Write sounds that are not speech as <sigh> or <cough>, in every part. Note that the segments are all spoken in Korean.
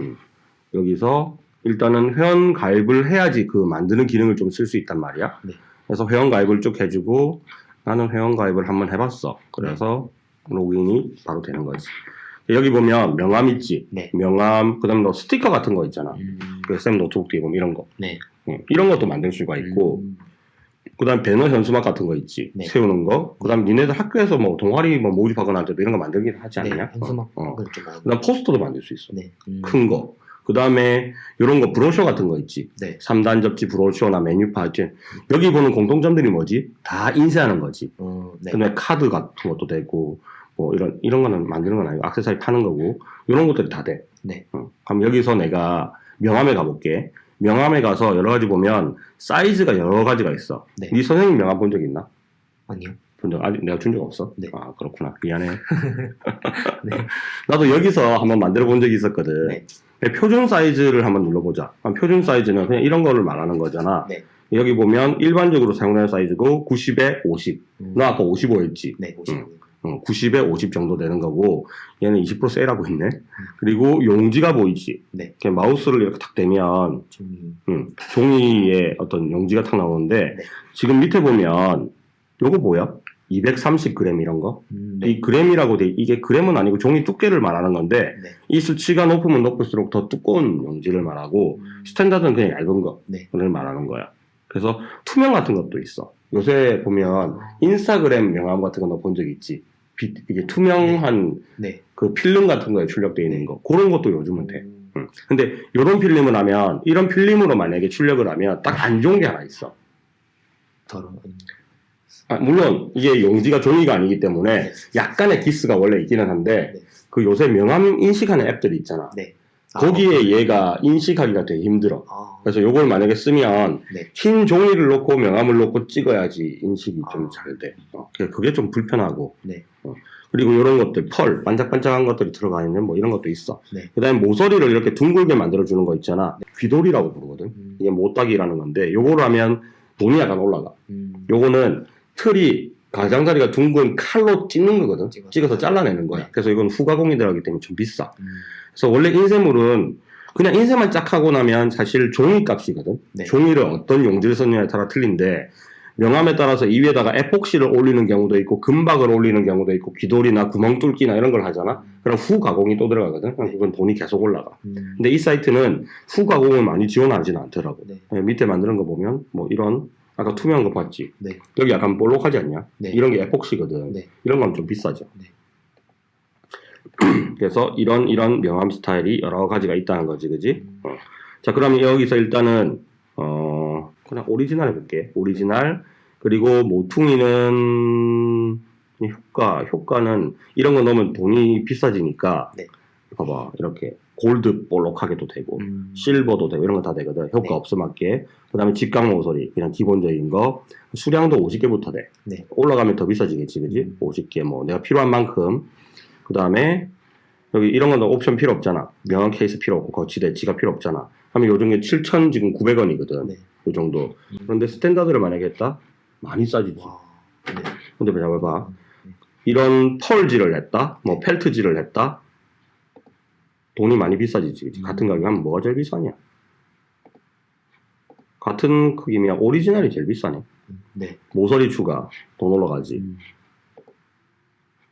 음. 여기서 일단은 회원 가입을 해야지 그 만드는 기능을 좀 쓸 수 있단 말이야. 네. 그래서 회원 가입을 쭉 해주고 나는 회원 가입을 한번 해봤어. 그래서 로그인이 바로 되는 거지. 여기 보면 명함 있지. 네. 명함 그다음에 너 스티커 같은 거 있잖아. 음, 그 쌤 노트북 뒤에 보면 이런 거. 네. 응, 이런 것도 만들 수가 있고 음, 그다음 배너 현수막 같은 거 있지. 네. 세우는 거. 그다음 니네들 학교에서 뭐 동아리 뭐 모집하거나 할 때도 이런 거 만들긴 하지 네. 않냐? 현수막 어. 많이. 그다음 포스터도 만들 수 있어. 네. 음, 큰 거. 그 다음에 이런 거 브로셔 같은 거 있지. 네. 3단 접지 브로셔나 메뉴판. 이제 여기 보는 공통점들이 뭐지? 다 인쇄하는 거지. 어, 네. 그다음에 카드 같은 것도 되고 뭐 이런 이런 거는 만드는 건 아니고 액세서리 파는 거고 이런 것들이 다 돼. 네. 어. 그럼 여기서 내가 명함에 가볼게. 명함에 가서 여러 가지 보면 사이즈가 여러 가지가 있어. 네. 네 선생님 명함 본 적 있나? 아니요. 본 적 아직 내가 준 적 없어? 네. 아 그렇구나 미안해. <laughs> <laughs> 네. 나도 여기서 한번 만들어 본 적이 있었거든. 네. 네, 표준 사이즈를 한번 눌러보자. 표준 사이즈는 그냥 이런 거를 말하는 거잖아. 네. 여기 보면 일반적으로 사용되는 사이즈고 90에 50. 음, 너 아까 55였지? 네. 50. 어, 90에 50 정도 되는 거고 얘는 20% 세일하고 있네. 그리고 용지가 보이지? 네. 그냥 마우스를 이렇게 탁 대면 좀 음, 종이에 어떤 용지가 탁 나오는데 네. 지금 밑에 보면 요거 뭐야? 230g 이런 거? 음, 네. 이 그램이라고 돼 이게 그램은 아니고 종이 두께를 말하는 건데 네. 이 수치가 높으면 높을수록 더 두꺼운 용지를 말하고 음, 스탠다드는 그냥 얇은 거를 네. 말하는 거야. 그래서 투명 같은 것도 있어. 요새 보면 인스타그램 명함 같은 거 너 본 적 있지? 빛- 이게 투명한 네. 그 필름 같은 거에 출력되어 있는 거. 그런 것도 요즘은 돼. 음, 응. 근데 이런 필름을 하면 이런 필름으로 만약에 출력을 하면 딱 안 좋은 게 하나 있어. 더러운. 아, 물론 이게 용지가 종이가 아니기 때문에 네. 약간의 기스가 원래 있기는 한데 네. 그 요새 명함 인식하는 앱들이 있잖아. 네. 아, 거기에 얘가 인식하기가 되게 힘들어. 아, 그래서 요걸 만약에 쓰면 네. 흰 종이를 놓고 명함을 놓고 찍어야지 인식이 좀 아. 잘 돼. 어, 그게- 좀 불편하고. 네. 어, 그리고 이런 것들, 펄, 반짝반짝한 것들이 들어가 있는 뭐 이런 것도 있어. 네. 그 다음에 모서리를 이렇게 둥글게 만들어 주는 거 있잖아. 귀돌이라고 부르거든. 음, 이게 모따기라는 건데, 요거를 하면 돈이 약간 올라가. 음, 요거는 틀이 가장자리가 둥근 칼로 찍는 거거든. 찍어서. 찍어서 잘라내는 거야. 네. 그래서 이건 후가공이 들어가기 때문에 좀 비싸. 음, 그래서 원래 인쇄물은 그냥 인쇄만 쫙 하고 나면 사실 종이 값이거든. 네. 종이를 어떤 용지를 썼느냐에 따라 틀린데 명함에 따라서 이 위에다가 에폭시를 올리는 경우도 있고 금박을 올리는 경우도 있고 귀돌이나 구멍 뚫기나 이런 걸 하잖아. 그럼 후 가공이 또 들어가거든. 그럼 그건 돈이 계속 올라가. 음, 근데 이 사이트는 후 가공을 많이 지원하지는 않더라고. 네. 예, 밑에 만드는 거 보면 뭐 이런 아까 투명한 거 봤지? 네. 여기 약간 볼록하지 않냐? 네. 이런 게 에폭시거든. 네. 이런 건 좀 비싸죠. 네. <clears throat> 그래서 이런 이런 명함 스타일이 여러 가지가 있다는 거지, 그지? 음, 어. 자, 그러면 여기서 일단은 어 그냥 오리지널 해볼게. 오리지널 그리고 모퉁이는 효과 효과는 이런 거 넣으면 돈이 비싸지니까 네. 봐봐 이렇게 골드 볼록하게도 되고 음, 실버도 되고 이런 거 다 되거든. 효과 네. 없음맞게. 그 다음에 직각 모서리, 그냥 기본적인 거. 수량도 50개부터 돼. 네. 올라가면 더 비싸지겠지, 그지? 음. 50개, 뭐, 내가 필요한 만큼. 그 다음에, 여기 이런 건 옵션 필요 없잖아. 명함 케이스 필요 없고, 거치대, 지갑 필요 없잖아. 하면 요 중에 7,000 지금 900원이거든. 네. 요 정도. 음. 그런데 스탠다드를 만약에 했다? 많이 싸지지. 와, 네. 근데 잘 봐봐. 음, 이런 펄지를 했다? 뭐, 펠트지를 했다? 돈이 많이 비싸지지. 음. 같은 가격이면 뭐가 제일 비싸냐? 같은 크기면 오리지널이 제일 비싸네. 음, 네. 모서리 추가 돈 올라가지. 음,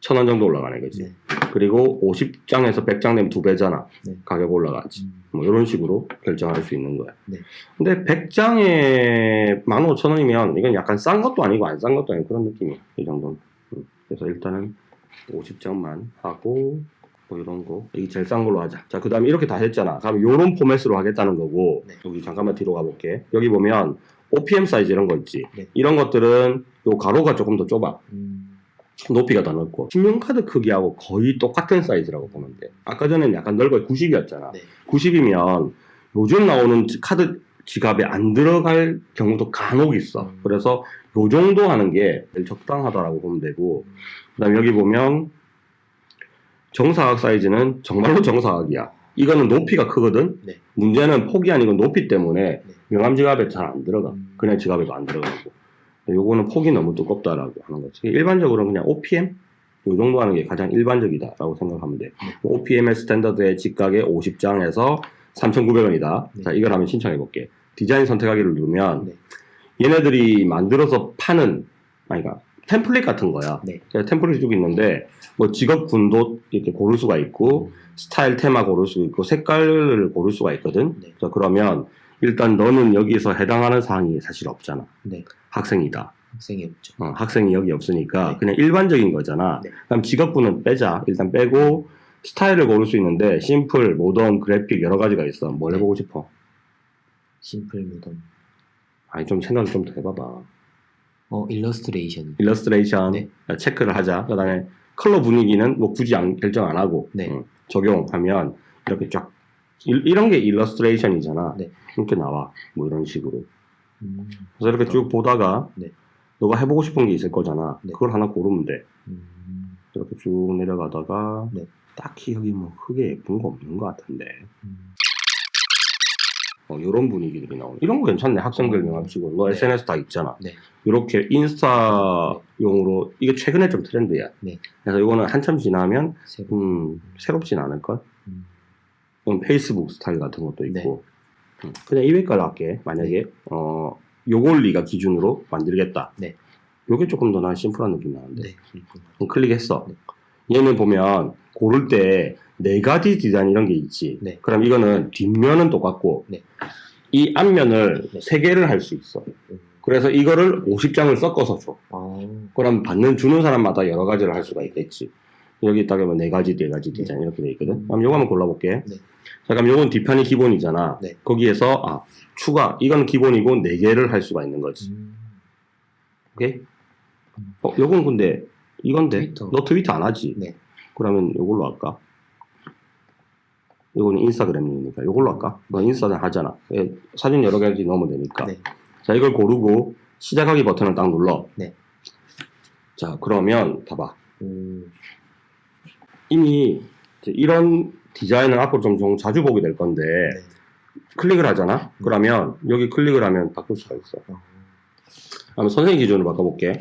천원 정도 올라가네, 그지? 네. 그리고 50장에서 100장 되면 두 배잖아. 네. 가격 올라가지. 음, 뭐 이런 식으로 결정할 수 있는 거야. 네. 근데 100장에 15,000원이면 이건 약간 싼 것도 아니고 안 싼 것도 아니고 그런 느낌이야. 이 정도는. 음. 그래서 일단은 50장만 하고 뭐 이런 거. 이게 제일 싼 걸로 하자. 자, 그 다음에 이렇게 다 했잖아. 그럼 요런 포맷으로 하겠다는 거고 네. 여기 잠깐만 뒤로 가볼게. 여기 보면 OPM 사이즈 이런 거 있지. 네. 이런 것들은 요 가로가 조금 더 좁아. 음, 높이가 더 넓고 신용카드 크기하고 거의 똑같은 사이즈라고 보면 돼. 아까 전에는 약간 넓어 90이었잖아. 네. 90이면 요즘 나오는 지- 카드 지갑에 안 들어갈 경우도 간혹 있어. 음. 그래서 요 정도 하는 게 제일 적당하다라고 보면 되고 그 다음 여기 보면 정사각 사이즈는 정말로 정사각이야. 이거는 높이가 크거든. 네. 문제는 폭이 아니고 높이 때문에 네. 명함 지갑에 잘 안 들어가. 음, 그냥 지갑에도 안 들어가고. 요거는 폭이 너무 두껍다라고 하는 거지. 일반적으로는 그냥 OPM? 이 정도 하는 게 가장 일반적이다라고 생각하면 돼. OPML 스탠더드의 직각에 50장에서 3,900원이다. 네. 자, 이걸 한번 신청해 볼게. 디자인 선택하기를 누르면 네. 얘네들이 만들어서 파는 아니 그러니까 템플릿 같은 거야. 네. 그래서 템플릿이 쭉 있는데 뭐 직업 군도 이렇게 고를 수가 있고 스타일 테마 고를 수 있고 색깔을 고를 수가 있거든. 네. 자, 그러면 일단 너는 여기서 해당하는 사항이 사실 없잖아. 네. 학생이다. 학생이 없죠. 어, 학생이 여기 없으니까 네. 그냥 일반적인 거잖아. 네. 그럼 직업군은 빼자. 일단 빼고 스타일을 고를 수 있는데 심플, 모던, 그래픽 여러 가지가 있어. 뭘 네. 해보고 싶어? 심플 모던. 아니 좀 생각 좀 더 해봐봐. 어 일러스트레이션. 일러스트레이션 네. 체크를 하자. 그다음에 컬러 분위기는 뭐 굳이 안- 결정 안 하고 네. 음, 적용하면 이렇게 쫙 이, 런 게 일러스트레이션이잖아. 네. 이렇게 나와. 뭐 이런 식으로. 음. 그래서 이렇게 쭉 보다가 네. 너가 해보고 싶은 게 있을 거잖아. 네. 그걸 하나 고르면 돼. 음. 이렇게 쭉 내려가다가 네. 딱히 여기 뭐 크게 예쁜 거 없는 것 같은데 음. 어, 이런 분위기들이 나오네 이런 거 괜찮네 학생들 명함치고 너 네. SNS 다 있잖아 네. 이렇게 인스타용으로 이게 최근에 좀 트렌드야 네. 그래서 이거는 한참 지나면. 음, 새롭진 않을걸 음. 페이스북 스타일 같은 것도 있고 네. 음, 그냥 200깔 할게 만약에 어 요걸 네가 기준으로 만들겠다 네. 요게 조금 더 난 심플한 느낌 나는데 네. 클릭했어. 네. 얘는 보면 고를 때 네 가지 디자인 이런 게 있지. 네. 그럼 이거는 뒷면은 똑같고 네. 이 앞면을 네. 세 개를 할 수 있어. 음. 그래서 이거를 50장을 섞어서 줘. 아. 그럼 받는 주는 사람마다 여러 가지를 할 수가 있겠지. 여기 있다가 네 가지, 네 가지 디자인 이렇게 돼 있거든. 음. 그럼 요거 한번 골라볼게. 네. 자, 그럼 요건 뒷판이 기본이잖아. 네. 거기에서 아 추가 이건 기본이고 네 개를 할 수가 있는 거지. 음. 오케이? 어, 요건 근데 이건데 트위터. 너 트위터 안 하지? 네. 그러면 요걸로 할까? 요거는 인스타그램이니까 요걸로 할까? 너 인스타는 하잖아. 예, 사진 여러 가지 넣으면 되니까. 네. 자, 이걸 고르고 시작하기 버튼을 딱 눌러. 네. 자, 그러면 봐봐. 음. 이미 이런 디자인을 앞으로 좀, 좀 자주 보게 될 건데 네. 클릭을 하잖아. 그러면 여기 클릭을 하면 바꿀 수가 있어. 어. 그러면 선생님 기준으로 바꿔볼게.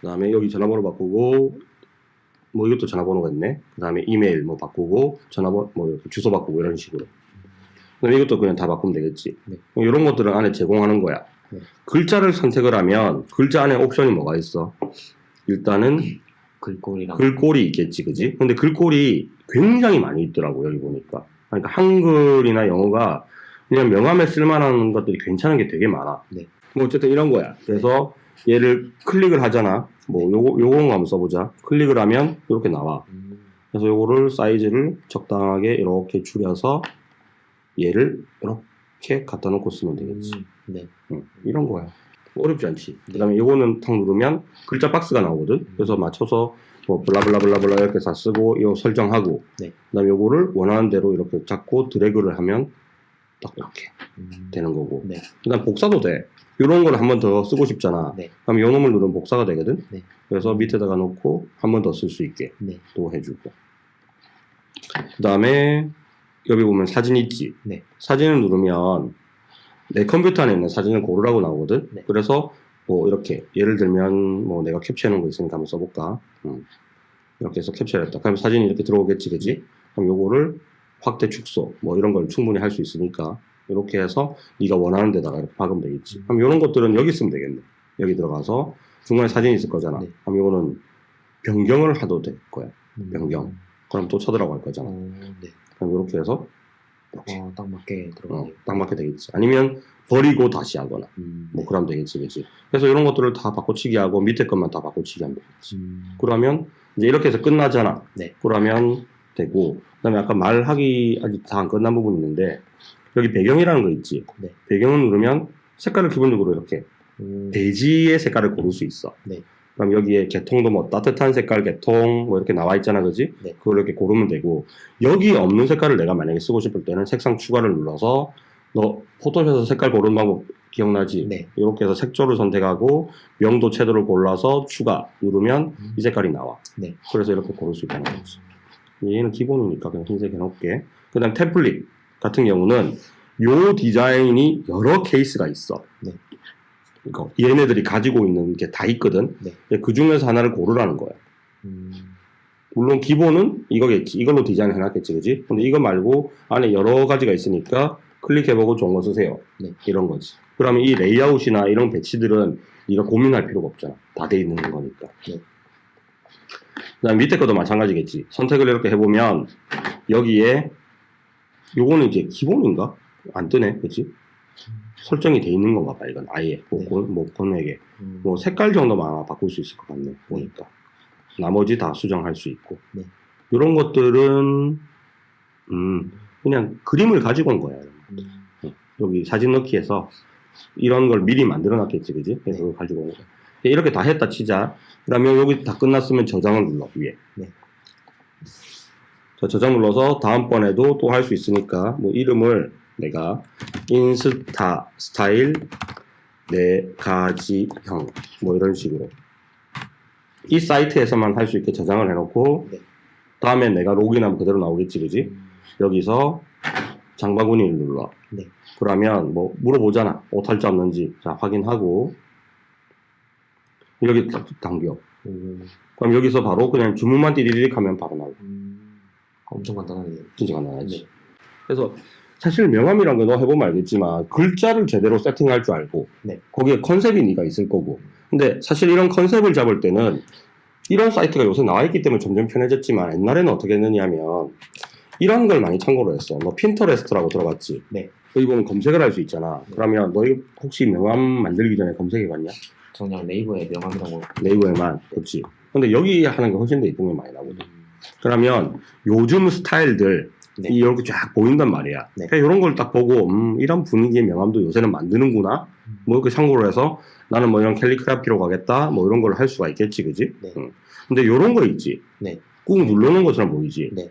그 다음에 여기 전화번호 바꾸고, 뭐 이것도 전화번호가 있네. 그 다음에 이메일 뭐 바꾸고, 전화번호, 뭐 주소 바꾸고 이런 식으로. 그럼 이것도 그냥 다 바꾸면 되겠지. 네. 이런 것들은 안에 제공하는 거야. 네. 글자를 선택을 하면 글자 안에 옵션이 뭐가 있어? 일단은 글꼴이랑. 글꼴이 있겠지, 그지? 근데 글꼴이 굉장히 많이 있더라고, 여기 보니까. 그러니까 한글이나 영어가 그냥 명함에 쓸만한 것들이 괜찮은 게 되게 많아. 네. 뭐 어쨌든 이런 거야. 그래서 얘를 클릭을 하잖아. 뭐 요거, 요거 한번 써보자. 클릭을 하면 이렇게 나와. 음. 그래서 요거를 사이즈를 적당하게 이렇게 줄여서 얘를 이렇게 갖다 놓고 쓰면 되겠지. 음. 네. 응, 이런 거야. 어렵지 않지. 그 다음에 이거는 탁 누르면 글자 박스가 나오거든. 음. 그래서 맞춰서 뭐 블라블라블라블라 이렇게 다 쓰고 이거 설정하고 네. 그 다음에 요거를 원하는 대로 이렇게 잡고 드래그를 하면 딱 이렇게 음. 되는 거고 네. 그 다음 복사도 돼. 이런 걸 한 번 더 쓰고 싶잖아. 네. 그럼 요 놈을 누르면 복사가 되거든. 네. 그래서 밑에다가 놓고 한 번 더 쓸 수 있게 네. 또 해주고 그 다음에 여기 보면 사진 있지. 네. 사진을 누르면 내 컴퓨터 안에 있는 사진을 고르라고 나오거든. 네. 그래서 뭐 이렇게 예를 들면 뭐 내가 캡처해놓은 거 있으니까 한번 써볼까. 음. 이렇게 해서 캡처했다. 그럼 사진이 이렇게 들어오겠지, 그지? 그럼 요거를 확대 축소 뭐 이런 걸 충분히 할 수 있으니까 이렇게 해서 네가 원하는 데다가 이렇게 박으면 되겠지. 그럼 이런 것들은 여기 쓰면 되겠네. 여기 들어가서 중간에 사진이 있을 거잖아. 네. 그럼 이거는 변경을 하도 될 거야. 음. 변경. 그럼 또 쳐들어갈 거잖아. 어, 네. 그럼 이렇게 해서 이렇게 어, 딱 맞게 어, 들어가네요. 딱 맞게 되겠지. 아니면 버리고 다시 하거나 음. 뭐 그러면 되겠지, 그지? 그래서 이런 것들을 다 바꿔치기 하고 밑에 것만 다 바꿔치기 하면 되겠지. 음. 그러면 이제 이렇게 해서 끝나잖아. 네. 그러면 되고 그다음에 아까 말하기 아직 다 안 끝난 부분이 있는데 여기 배경이라는 거 있지. 네. 배경을 누르면 색깔을 기본적으로 이렇게 음. 대지의 색깔을 고를 수 있어. 네. 그럼 여기에 계통도 뭐 따뜻한 색깔 계통 뭐 이렇게 나와 있잖아, 그지? 네. 그걸 이렇게 고르면 되고 여기 없는 색깔을 내가 만약에 쓰고 싶을 때는 색상 추가를 눌러서 너 포토샵에서 색깔 고르는 방법 기억나지? 네. 이렇게 해서 색조를 선택하고 명도 채도를 골라서 추가 누르면 음. 이 색깔이 나와. 네. 그래서 이렇게 고를 수 있다는 거지. 얘는 기본이니까 그냥 흰색 해놓을게. 그 다음 템플릿 같은 경우는 요 디자인이 여러 케이스가 있어. 네. 그러니까 얘네들이 가지고 있는 게 다 있거든. 네. 그 중에서 하나를 고르라는 거야. 음. 물론 기본은 이거겠지. 이걸로 디자인 해놨겠지, 그지? 근데 이거 말고 안에 여러 가지가 있으니까 클릭해보고 좋은 거 쓰세요. 네. 이런 거지. 그러면 이 레이아웃이나 이런 배치들은 네가 고민할 필요가 없잖아. 다 돼 있는 거니까. 네. 그다음 밑에 것도 마찬가지겠지. 선택을 이렇게 해보면 여기에 요거는 이제 기본인가? 안 뜨네, 그지? 설정이 돼 있는 건가 봐, 이건 아예. 뭐, 네. 고- 뭐. 음. 뭐, 색깔 정도만 아마 바꿀 수 있을 것 같네, 보니까. 나머지 다 수정할 수 있고. 네. 이런 것들은, 음, 그냥 그림을 가지고 온 거야. 음. 여기 사진 넣기에서 이런 걸 미리 만들어 놨겠지, 그지? 그래서 네. 가지고 온 거야. 이렇게 다 했다 치자. 그러면 여기 다 끝났으면 저장을 눌러, 위에. 네. 자, 저장 눌러서 다음번에도 또 할 수 있으니까, 뭐, 이름을 내가 인스타 스타일 네 가지형, 뭐, 이런 식으로. 이 사이트에서만 할 수 있게 저장을 해놓고, 네. 다음에 내가 로그인하면 그대로 나오겠지, 그지? 음. 여기서 장바구니를 눌러. 네. 그러면 뭐 물어보잖아. 오탈자 없는지. 자, 확인하고. 여기 딱 당겨. 음. 그럼 여기서 바로 그냥 주문만 띠리릭 하면 바로 나오고. 음. 엄청 간단하네요. 진짜 간단하지. 네. 그래서 사실 명함이란 거너 해보면 알겠지만 글자를 제대로 세팅할 줄 알고 네. 거기에 컨셉이 네가 있을 거고 근데 사실 이런 컨셉을 잡을 때는 이런 사이트가 요새 나와 있기 때문에 점점 편해졌지만 옛날에는 어떻게 했느냐면 이런 걸 많이 참고로 했어 너 핀터레스트라고 들어봤지 네. 여기 보면 검색을 할 수 있잖아 네. 그러면 너희 혹시 명함 만들기 전에 검색해 봤냐 저 그냥 네이버에 명함이라고. 네이버에만 그렇지 근데 여기 하는 게 훨씬 더 이쁜 게 많이 나거든 음. 그러면 요즘 스타일들 네. 이렇게 쫙 보인단 말이야. 네. 그러니까 이런 걸 딱 보고 음, 이런 분위기의 명함도 요새는 만드는구나. 음. 뭐 이렇게 참고로 해서 나는 뭐 이런 캘리그라피로 가겠다. 뭐 이런 걸 할 수가 있겠지, 그지? 네. 응. 근데 이런 거 있지. 네. 꾹 누르는 것처럼 보이지. 네.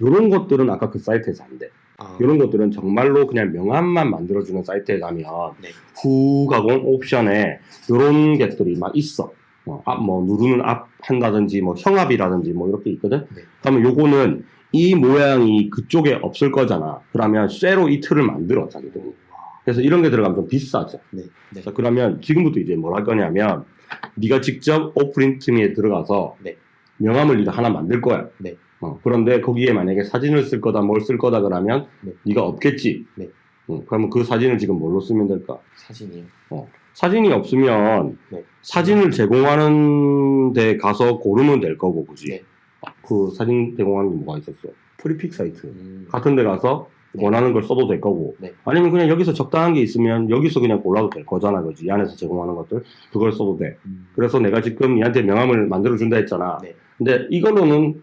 이런 것들은 아까 그 사이트에서 안 돼. 아. 이런 것들은 정말로 그냥 명함만 만들어주는 사이트에 가면 네. 후 가공 옵션에 이런 것들이 막 있어. 어, 앞, 뭐 누르는 앞 한다든지 뭐 형압이라든지 뭐 이렇게 있거든. 네. 그러면 요거는 이 모양이 그쪽에 없을 거잖아. 그러면 쇠로 이 틀을 만들어 자기들이. 그래서 이런 게 들어가면 좀 비싸죠. 네. 네. 자, 그러면 지금부터 이제 뭘 할 거냐면 네가 직접 오프린트미에 들어가서 네. 명함을 네가 하나 만들 거야. 네. 어, 그런데 거기에 만약에 사진을 쓸 거다, 뭘 쓸 거다 그러면 네. 네가 없겠지. 네. 어, 그러면 그 사진을 지금 뭘로 쓰면 될까? 사진이요. 사진이 없으면 네. 사진을 제공하는 데 가서 고르면 될 거고, 그지? 네. 그 사진 제공하는 게 뭐가 있었어? Freepik 사이트. 음. 같은 데 가서 네. 원하는 걸 써도 될 거고 네. 아니면 그냥 여기서 적당한 게 있으면 여기서 그냥 골라도 될 거잖아 그지 이 안에서 제공하는 것들 그걸 써도 돼 음. 그래서 내가 지금 얘한테 명함을 만들어 준다 했잖아 네. 근데 이걸로는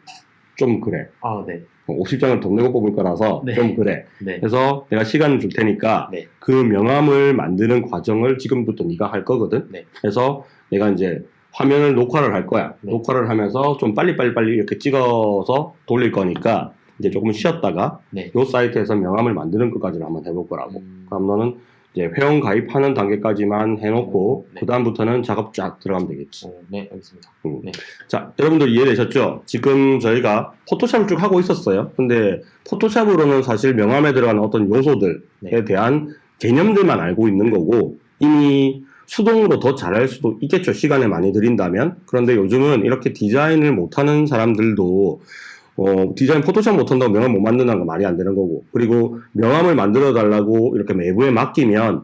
좀 그래 아, 네. 50장을 돈 내고 뽑을 거라서 네. 좀 그래 네. 그래서 내가 시간을 줄 테니까 네. 그 명함을 만드는 과정을 지금부터 네가 할 거거든 네. 그래서 내가 이제 화면을 녹화를 할 거야 네. 녹화를 하면서 좀 빨리빨리 빨리 이렇게 찍어서 돌릴 거니까 이제 조금 쉬었다가 네. 요 사이트에서 명함을 만드는 것까지를 한번 해볼 거라고. 음. 그럼 너는 이제 회원 가입하는 단계까지만 해놓고 네. 그 다음부터는 작업 쫙 들어가면 되겠지. 어, 네, 알겠습니다. 음. 네. 자, 여러분들 이해되셨죠? 지금 저희가 포토샵을 쭉 하고 있었어요. 근데 포토샵으로는 사실 명함에 들어가는 어떤 요소들에 네. 대한 개념들만 알고 있는 거고 이미 수동으로 더 잘할 수도 있겠죠. 시간을 많이 들인다면. 그런데 요즘은 이렇게 디자인을 못하는 사람들도 어, 디자인 포토샵 못한다고 명함 못 만든다는 거 말이 안 되는 거고. 그리고 명함을 만들어 달라고 이렇게 외부에 맡기면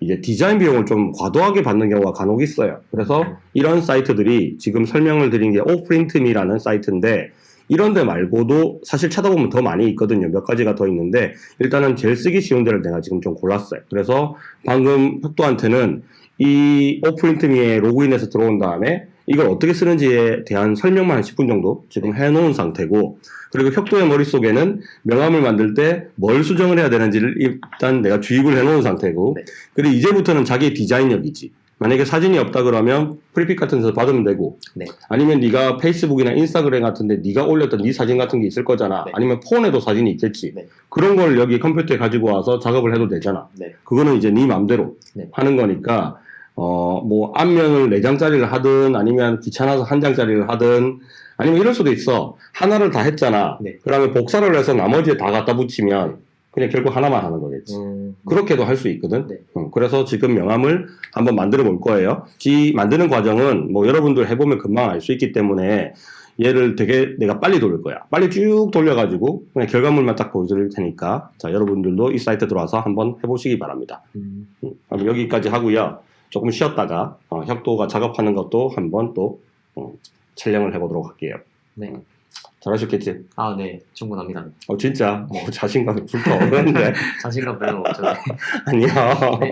이제 디자인 비용을 좀 과도하게 받는 경우가 간혹 있어요. 그래서 이런 사이트들이 지금 설명을 드린 게 오프린트미라는 사이트인데 이런 데 말고도 사실 찾아보면 더 많이 있거든요. 몇 가지가 더 있는데 일단은 제일 쓰기 쉬운 데를 내가 지금 좀 골랐어요. 그래서 방금 혁도한테는 이 오프린트미에 로그인해서 들어온 다음에 이걸 어떻게 쓰는지에 대한 설명만 한 10분 정도 지금 해놓은 상태고 그리고 혁도의 머릿속에는 명함을 만들 때 뭘 수정을 해야 되는지를 일단 내가 주입을 해놓은 상태고 네. 그리고 이제부터는 자기의 디자인력이지 만약에 사진이 없다 그러면 Freepik 같은 데서 받으면 되고 네. 아니면 네가 페이스북이나 인스타그램 같은 데 네가 올렸던 네 사진 같은 게 있을 거잖아 네. 아니면 폰에도 사진이 있겠지 네. 그런 걸 여기 컴퓨터에 가지고 와서 작업을 해도 되잖아 네. 그거는 이제 네 맘대로 네. 하는 거니까 어뭐 앞면을 네 장짜리를 하든 아니면 귀찮아서 한 장짜리를 하든 아니면 이럴 수도 있어 하나를 다 했잖아 네. 그러면 복사를 해서 나머지에 다 갖다 붙이면 그냥 결국 하나만 하는 거겠지 음. 그렇게도 할 수 있거든. 네. 어, 그래서 지금 명함을 한번 만들어 볼 거예요. 이 만드는 과정은 뭐 여러분들 해보면 금방 알 수 있기 때문에 얘를 되게 내가 빨리 돌릴 거야. 빨리 쭉 돌려가지고 그냥 결과물만 딱 보여드릴 테니까 자 여러분들도 이 사이트 들어와서 한번 해보시기 바랍니다. 음, 음, 그럼 여기까지 하고요. 조금 쉬었다가 어, 혁도가 작업하는 것도 한번 또 어, 촬영을 해보도록 할게요. 네. 잘하셨겠지? 아, 네. 충분합니다. 어 진짜 어, 자신감이 불타 오르는데 <laughs> 자신감 별로 없죠. <laughs> 아니야. 네.